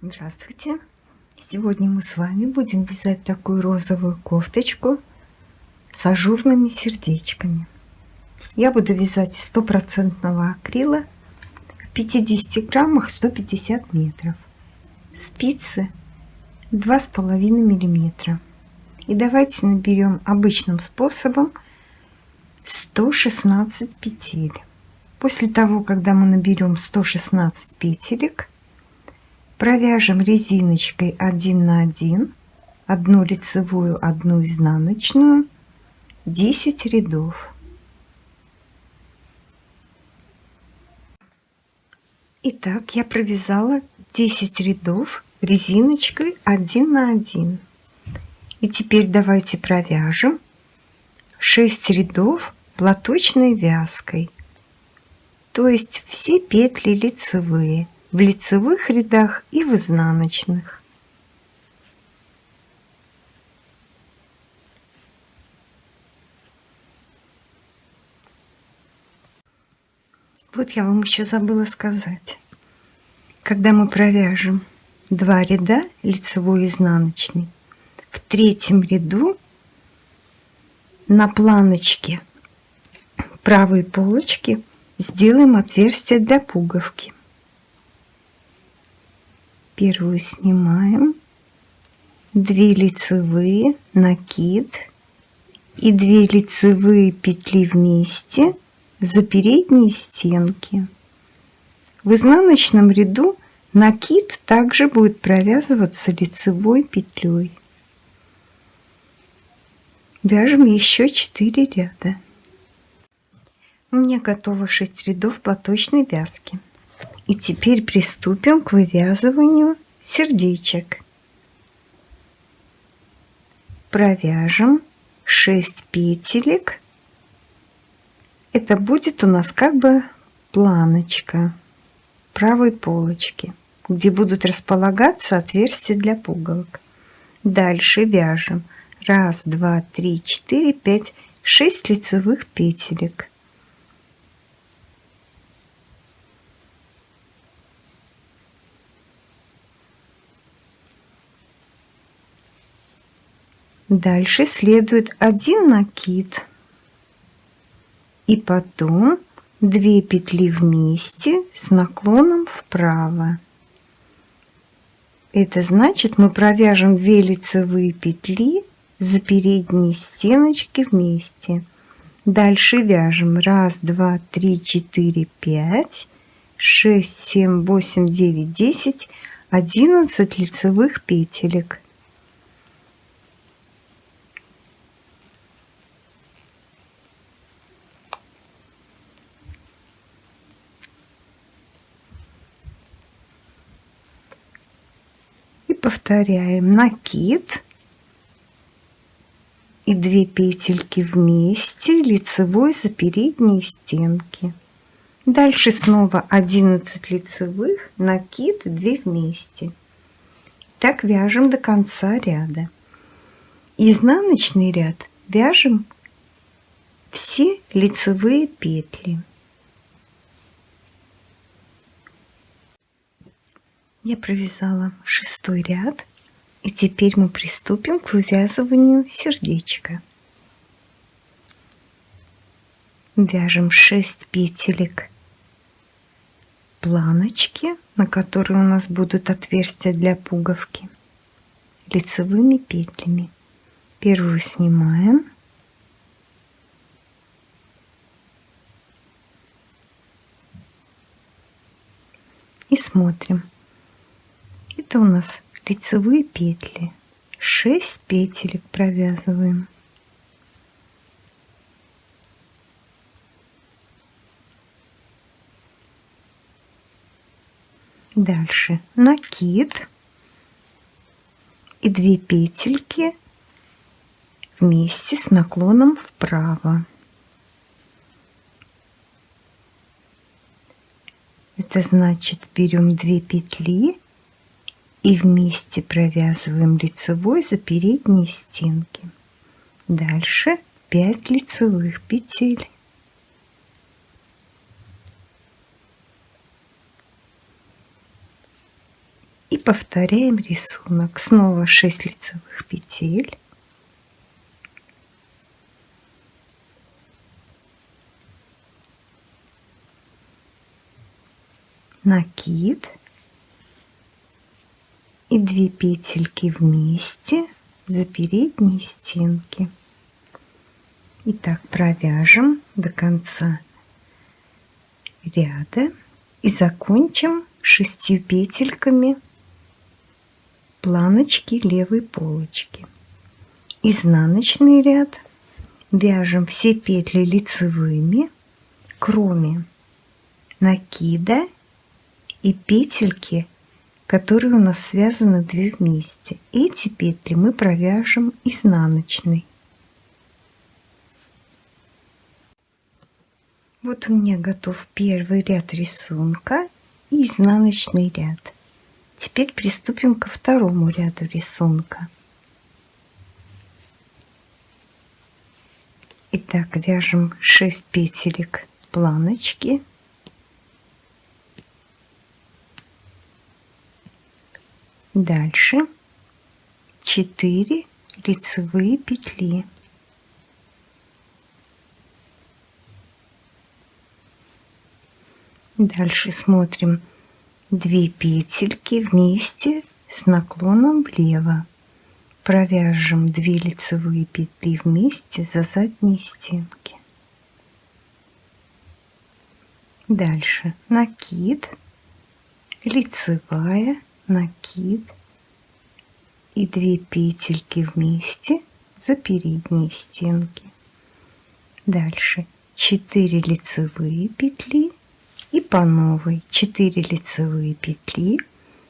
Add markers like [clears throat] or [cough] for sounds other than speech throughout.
Здравствуйте! Сегодня мы с вами будем вязать такую розовую кофточку с ажурными сердечками. Я буду вязать стопроцентного акрила в 50 граммах 150 метров. Спицы 2,5 миллиметра. И давайте наберем обычным способом 116 петель. После того, когда мы наберем 116 петелек, провяжем резиночкой 1 на 1 одну лицевую одну изнаночную. 10 рядов. Итак, я провязала 10 рядов резиночкой 1 на 1 и теперь давайте провяжем 6 рядов платочной вязкой. То есть все петли лицевые в лицевых рядах и в изнаночных. Вот я вам еще забыла сказать. Когда мы провяжем два ряда лицевой и изнаночный, в третьем ряду на планочке правой полочки сделаем отверстие для пуговки первую снимаем. 2 лицевые накид. И 2 лицевые петли вместе за передние стенки. В изнаночном ряду накид также будет провязываться лицевой петлей. Вяжем еще 4 ряда. У меня готово 6 рядов платочной вязки и теперь приступим к вывязыванию сердечек. Провяжем 6 петелек. Это будет у нас как бы планочка правой полочки, где будут располагаться отверстия для пуговок. Дальше вяжем 1, 2, 3, 4, 5, 6 лицевых петелек. Дальше следует один накид и потом 2 петли вместе с наклоном вправо. Это значит, мы провяжем 2 лицевые петли за передние стеночки вместе. Дальше вяжем 1, 2, 3, 4, 5, 6, 7, 8, 9, 10, 11 лицевых петелек. Повторяем. Накид. И 2 петельки вместе лицевой за передние стенки. Дальше снова 11 лицевых накид 2 вместе. Так вяжем до конца ряда. Изнаночный ряд вяжем все лицевые петли Я провязала шестой ряд и теперь мы приступим к вывязыванию сердечка. Вяжем 6 петелек планочки, на которые у нас будут отверстия для пуговки, лицевыми петлями. Первую снимаем. И смотрим это у нас лицевые петли. 6 петелек провязываем. Дальше. Накид. И 2 петельки вместе с наклоном вправо. Это значит берем 2 петли и вместе провязываем лицевой за передние стенки. Дальше 5 лицевых петель. И повторяем рисунок. Снова 6 лицевых петель. Накид. И 2 петельки вместе за передние стенки. Итак, провяжем до конца ряда и закончим шестью петельками планочки левой полочки. Изнаночный ряд вяжем все петли лицевыми, кроме накида и петельки, которые у нас связаны две вместе. Эти петли мы провяжем изнаночной. Вот у меня готов первый ряд рисунка и изнаночный ряд. Теперь приступим ко второму ряду рисунка. Итак, вяжем 6 петелек планочки. Дальше 4 лицевые петли. Дальше смотрим 2 петельки вместе с наклоном влево. Провяжем 2 лицевые петли вместе за задние стенки. Дальше накид, лицевая, накид и 2 петельки вместе за передние стенки. Дальше 4 лицевые петли и по новой 4 лицевые петли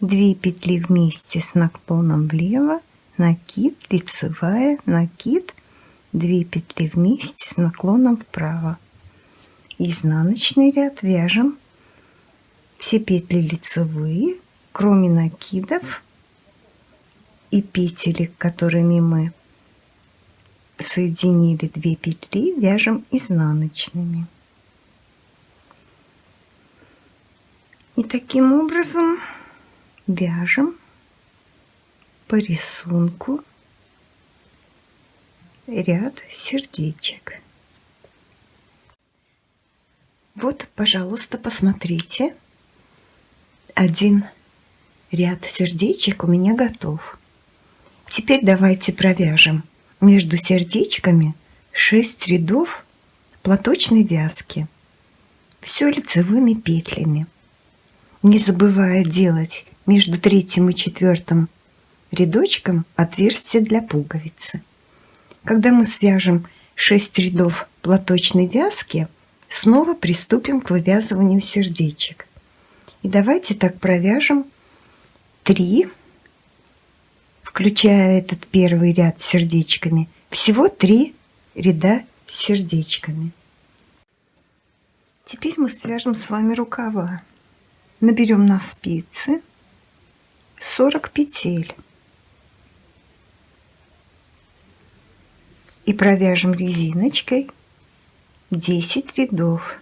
2 петли вместе с наклоном влево накид лицевая накид 2 петли вместе с наклоном вправо изнаночный ряд вяжем все петли лицевые кроме накидов и петелек которыми мы соединили 2 петли вяжем изнаночными И таким образом вяжем по рисунку ряд сердечек. Вот, пожалуйста, посмотрите. Один ряд сердечек у меня готов. Теперь давайте провяжем между сердечками 6 рядов платочной вязки. Все лицевыми петлями не забывая делать между третьим и четвертым рядочком отверстие для пуговицы. Когда мы свяжем 6 рядов платочной вязки, снова приступим к вывязыванию сердечек. И давайте так провяжем 3, включая этот первый ряд сердечками, всего 3 ряда сердечками. Теперь мы свяжем с вами рукава наберем на спицы 40 петель и провяжем резиночкой 10 рядов.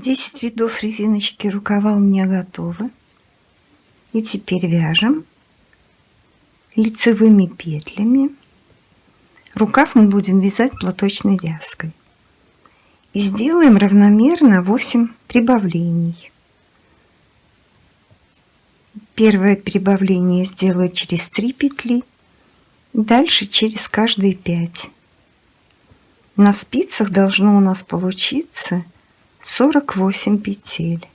Десять рядов резиночки рукава у меня готовы. И теперь вяжем лицевыми петлями. Рукав мы будем вязать платочной вязкой и сделаем равномерно 8 прибавлений. Первое прибавление сделаю через 3 петли, дальше через каждые 5. На спицах должно у нас получиться 48 петель.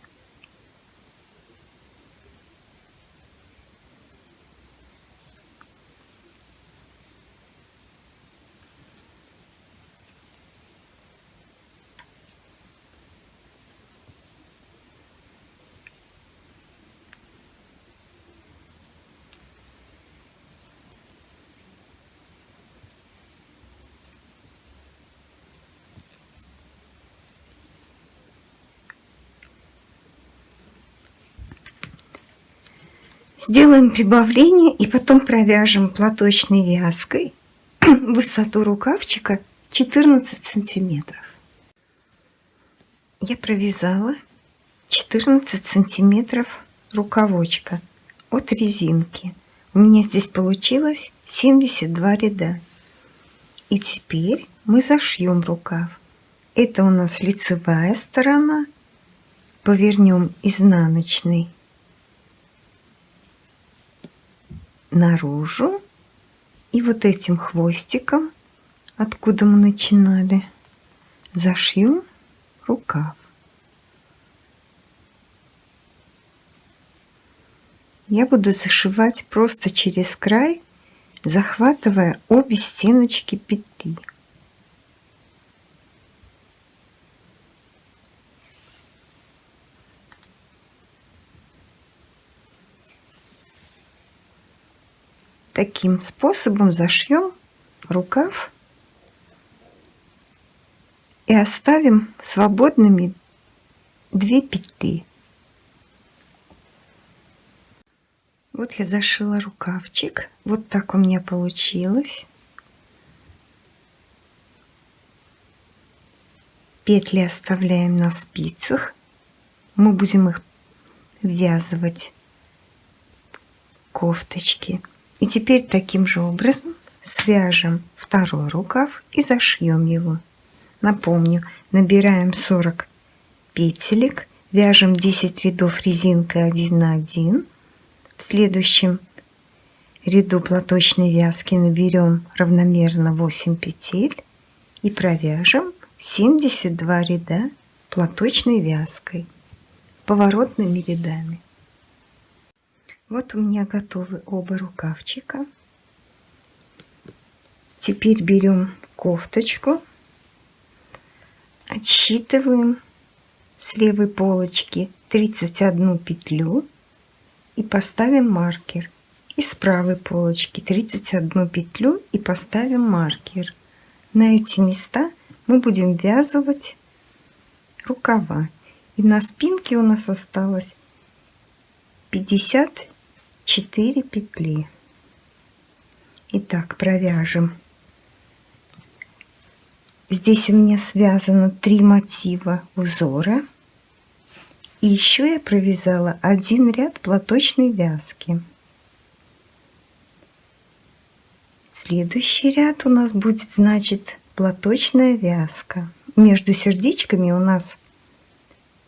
Сделаем прибавление и потом провяжем платочной вязкой [clears throat] высоту рукавчика 14 сантиметров. я провязала 14 сантиметров рукавочка от резинки. У меня здесь получилось 72 ряда. И теперь мы зашьем рукав. Это у нас лицевая сторона. Повернем изнаночный наружу. И вот этим хвостиком, откуда мы начинали, зашьем рукав. Я буду зашивать просто через край, захватывая обе стеночки петли. Таким способом зашьем рукав и оставим свободными две петли. Вот я зашила рукавчик. Вот так у меня получилось. Петли оставляем на спицах. Мы будем их ввязывать кофточки. И теперь таким же образом свяжем второй рукав и зашьем его. Напомню, набираем 40 петелек, вяжем 10 рядов резинкой 1 на 1. В следующем ряду платочной вязки наберем равномерно 8 петель и провяжем 72 ряда платочной вязкой поворотными рядами. Вот у меня готовы оба рукавчика. Теперь берем кофточку Отсчитываем с левой полочки 31 петлю и поставим маркер. И с правой полочки 31 петлю и поставим маркер. На эти места мы будем ввязывать рукава. И на спинке у нас осталось 54 петли. Итак, провяжем Здесь у меня связано три мотива узора. И еще я провязала один ряд платочной вязки. Следующий ряд у нас будет, значит, платочная вязка. Между сердечками у нас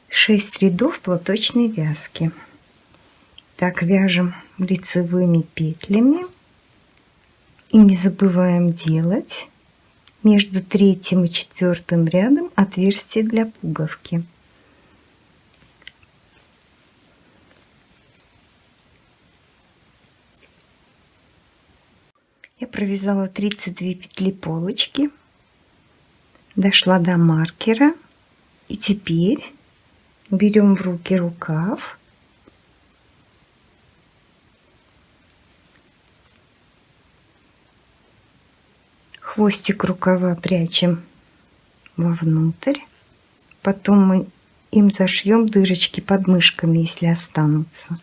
6 рядов платочной вязки. Так, вяжем лицевыми петлями. И не забываем делать между третьим и четвертым рядом отверстие для пуговки. Я провязала 32 петли полочки, дошла до маркера и теперь берем в руки рукав хвостик рукава прячем вовнутрь. Потом мы им зашьем дырочки под мышками, если останутся.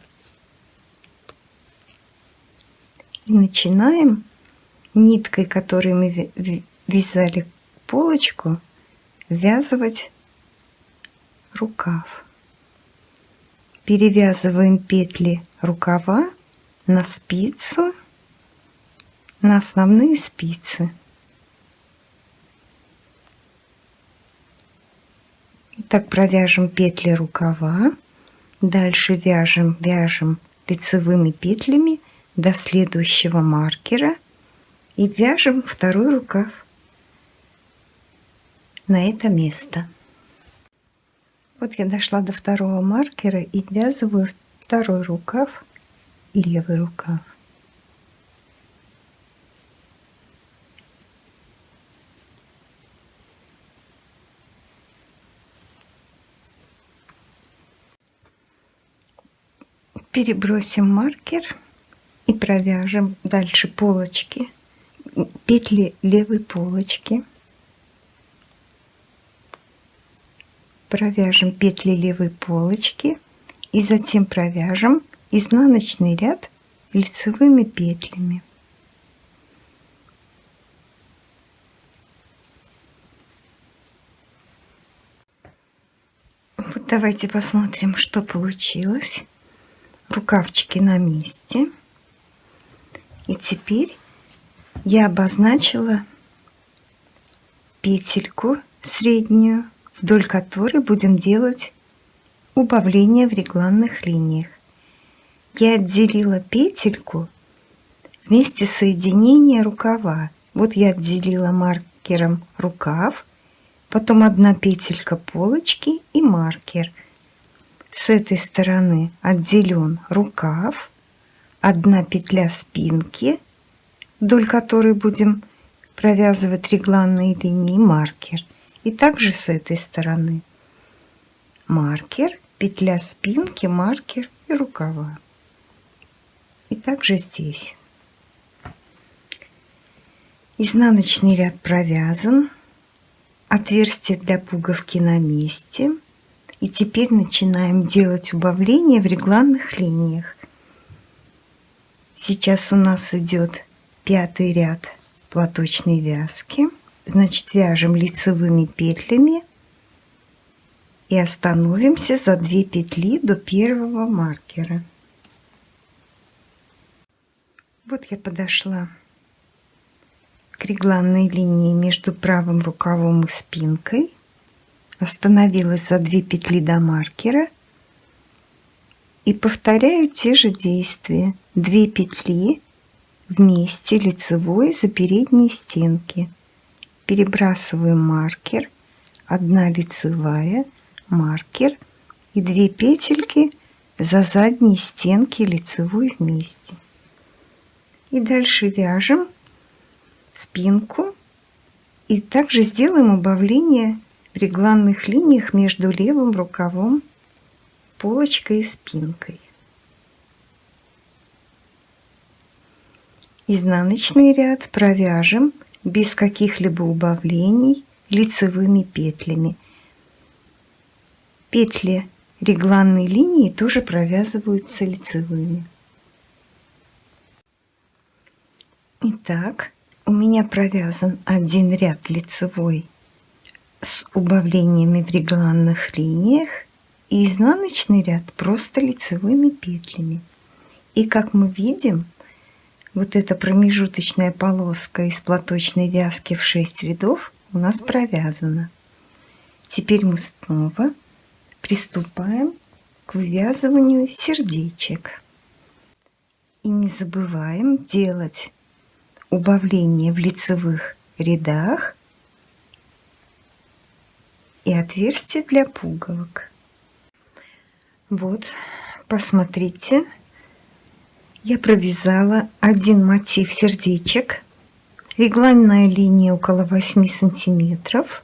И начинаем ниткой, которой мы вязали полочку, ввязывать рукав. Перевязываем петли рукава на спицу, на основные спицы. Так провяжем петли рукава. Дальше вяжем, вяжем лицевыми петлями до следующего маркера и вяжем второй рукав на это место. Вот я дошла до второго маркера и ввязываю второй рукав, левый рукав. Перебросим маркер и провяжем дальше полочки, петли левой полочки. Провяжем петли левой полочки и затем провяжем изнаночный ряд лицевыми петлями. Давайте посмотрим, что получилось. Рукавчики на месте. И теперь я обозначила петельку среднюю, вдоль которой будем делать убавление в регланных линиях. Я отделила петельку вместе соединения рукава. Вот я отделила маркером рукав, потом одна петелька полочки и маркер. С этой стороны отделен рукав, одна петля спинки, вдоль которой будем провязывать регланные линии маркер. И также с этой стороны маркер, петля спинки, маркер и рукава. И также здесь. Изнаночный ряд провязан, отверстие для пуговки на месте. И теперь начинаем делать убавление в регланных линиях. Сейчас у нас идет пятый ряд платочной вязки. Значит, вяжем лицевыми петлями и остановимся за 2 петли до первого маркера. Вот я подошла к регланной линии между правым рукавом и спинкой, остановилась за 2 петли до маркера и повторяю те же действия. 2 петли вместе лицевой за передние стенки. Перебрасываем маркер, одна лицевая, маркер и две петельки за задние стенки лицевой вместе. И дальше вяжем спинку и также сделаем убавление регланных линиях между левым рукавом, полочкой и спинкой. Изнаночный ряд провяжем без каких-либо убавлений лицевыми петлями. Петли регланной линии тоже провязываются лицевыми. Итак, у меня провязан один ряд лицевой с убавлениями в регланных линиях и изнаночный ряд просто лицевыми петлями. И как мы видим, вот эта промежуточная полоска из платочной вязки в 6 рядов у нас провязана. Теперь мы снова приступаем к вывязыванию сердечек. И не забываем делать убавление в лицевых рядах и отверстие для пуговок. Вот, посмотрите, я провязала один мотив сердечек, регланная линия около 8 сантиметров.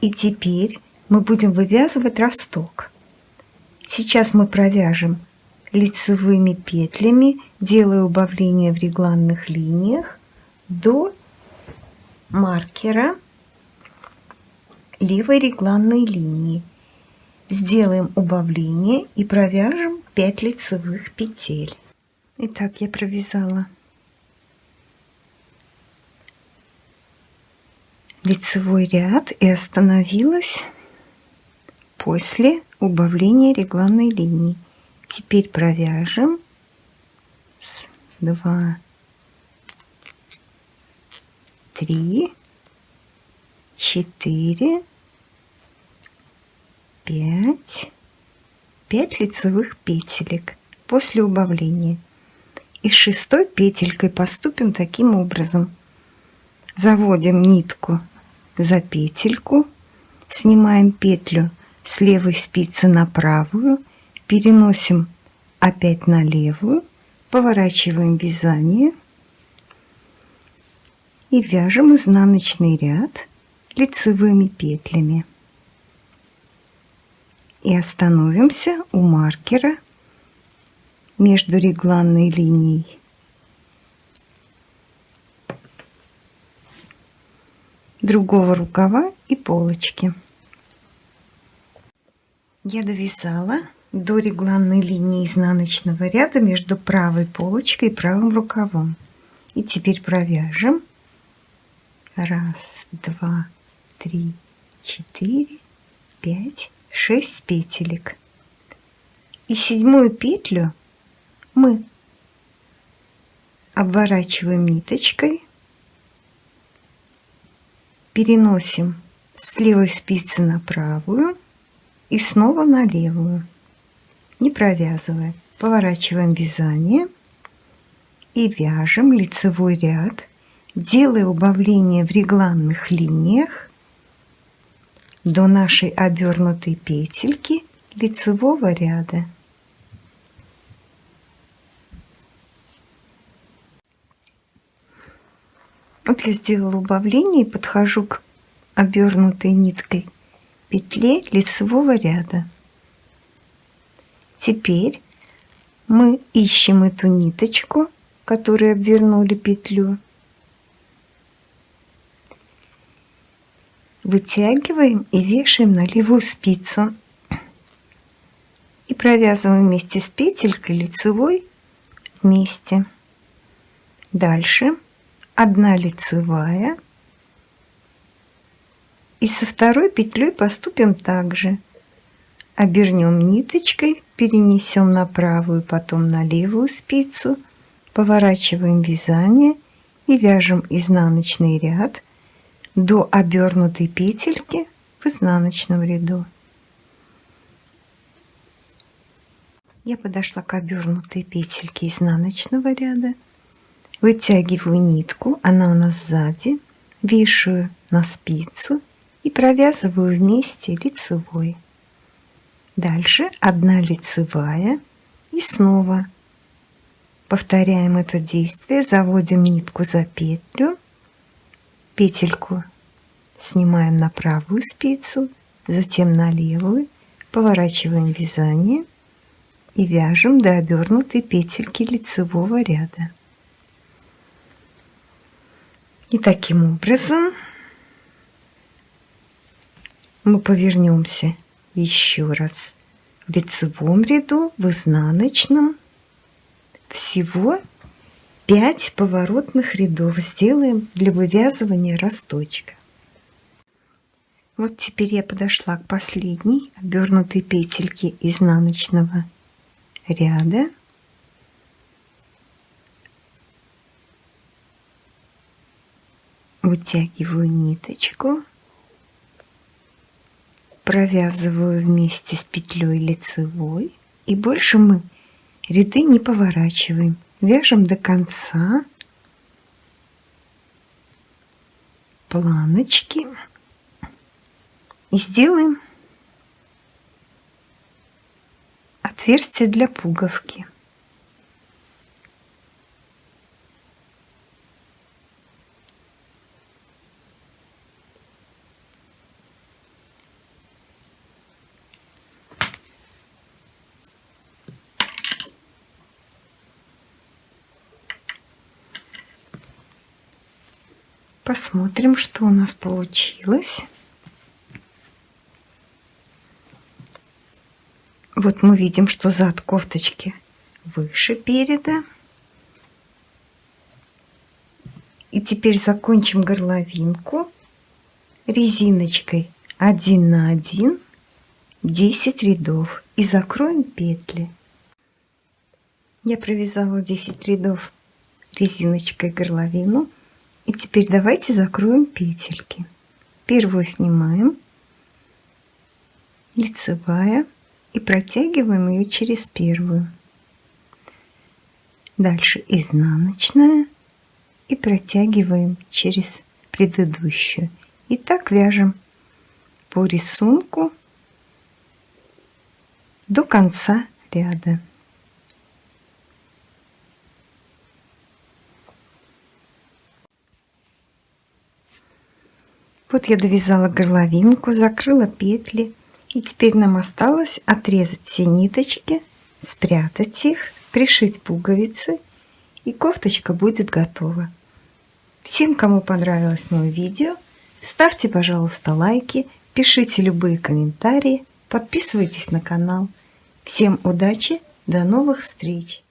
И теперь мы будем вывязывать росток. Сейчас мы провяжем лицевыми петлями, делая убавление в регланных линиях до маркера левой регланной линии. Сделаем убавление и провяжем 5 лицевых петель. Итак, я провязала лицевой ряд и остановилась после убавления регланной линии. Теперь провяжем 2, 3, 4, 5, 5 лицевых петелек после убавления. И с шестой петелькой поступим таким образом. Заводим нитку за петельку, снимаем петлю с левой спицы на правую – переносим опять на левую, поворачиваем вязание и вяжем изнаночный ряд лицевыми петлями. И остановимся у маркера между регланной линией другого рукава и полочки. Я довязала до регланной линии изнаночного ряда между правой полочкой и правым рукавом. И теперь провяжем. Раз, два, три, четыре, пять 6 петелек. И седьмую петлю мы обворачиваем ниточкой, переносим с левой спицы на правую и снова на левую, не провязывая. Поворачиваем вязание и вяжем лицевой ряд, делая убавление в регланных линиях до нашей обернутой петельки лицевого ряда. Вот я сделала убавление и подхожу к обернутой ниткой петле лицевого ряда. Теперь мы ищем эту ниточку, которую обвернули петлю. Вытягиваем и вешаем на левую спицу. И провязываем вместе с петелькой лицевой вместе. Дальше. Одна лицевая. И со второй петлей поступим также обернем ниточкой перенесем на правую потом на левую спицу. Поворачиваем вязание и вяжем изнаночный ряд до обернутой петельки в изнаночном ряду. Я подошла к обернутой петельке изнаночного ряда вытягиваю нитку, она у нас сзади, вешаю на спицу и провязываю вместе лицевой. Дальше одна лицевая и снова. Повторяем это действие, заводим нитку за петлю, петельку снимаем на правую спицу, затем на левую, поворачиваем вязание и вяжем до обернутой петельки лицевого ряда. И таким образом мы повернемся еще раз в лицевом ряду, в изнаночном. Всего 5 поворотных рядов сделаем для вывязывания росточка. Вот теперь я подошла к последней обернутой петельке изнаночного ряда. вытягиваю ниточку, провязываю вместе с петлей лицевой и больше мы ряды не поворачиваем. Вяжем до конца планочки и сделаем отверстие для пуговки. Посмотрим, что у нас получилось. Вот мы видим, что зад кофточки выше переда. И теперь закончим горловинку резиночкой 1 на 1 10 рядов и закроем петли. Я провязала 10 рядов резиночкой горловину и теперь давайте закроем петельки. Первую снимаем, лицевая, и протягиваем ее через первую. Дальше изнаночная и протягиваем через предыдущую. И так вяжем по рисунку до конца ряда. Вот я довязала горловинку, закрыла петли. И теперь нам осталось отрезать все ниточки, спрятать их, пришить пуговицы. И кофточка будет готова. Всем, кому понравилось мое видео, ставьте, пожалуйста, лайки, пишите любые комментарии, подписывайтесь на канал. Всем удачи, до новых встреч!